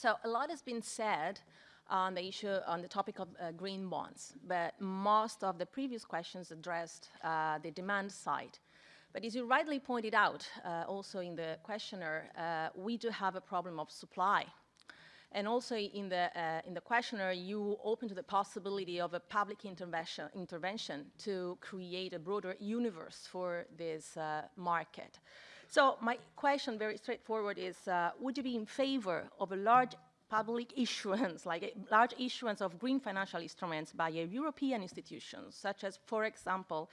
So a lot has been said on the issue, on the topic of uh, green bonds, but most of the previous questions addressed uh, the demand side. But as you rightly pointed out, uh, also in the questionnaire, uh, we do have a problem of supply. And also in the, uh, in the questionnaire, you open to the possibility of a public intervention, intervention to create a broader universe for this uh, market. So my question, very straightforward, is uh, would you be in favor of a large public issuance, like a large issuance of green financial instruments by European institutions, such as, for example,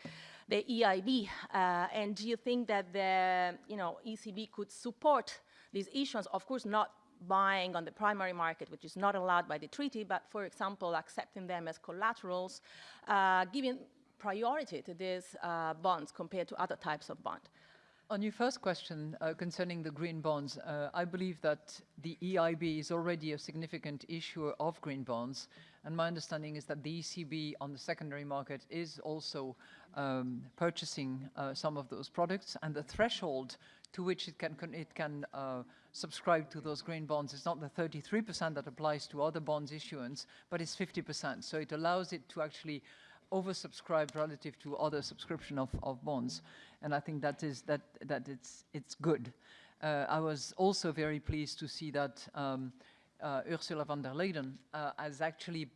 the EIB? Uh, and do you think that the you know, ECB could support these issuance, of course not buying on the primary market, which is not allowed by the treaty, but for example, accepting them as collaterals, uh, giving priority to these uh, bonds compared to other types of bond. On your first question uh, concerning the green bonds, uh, I believe that the EIB is already a significant issuer of green bonds, and my understanding is that the ECB on the secondary market is also um, purchasing uh, some of those products, and the threshold to which it can, it can uh, subscribe to those green bonds is not the 33% that applies to other bonds issuance, but it's 50%. So it allows it to actually oversubscribed relative to other subscription of, of bonds. And I think that is that that it's it's good. Uh, I was also very pleased to see that um, uh, Ursula von der Leyen uh, has actually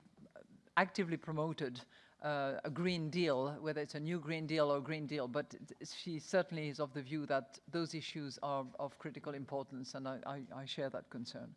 actively promoted uh, a Green Deal, whether it's a new Green Deal or Green Deal, but she certainly is of the view that those issues are of critical importance, and I, I, I share that concern.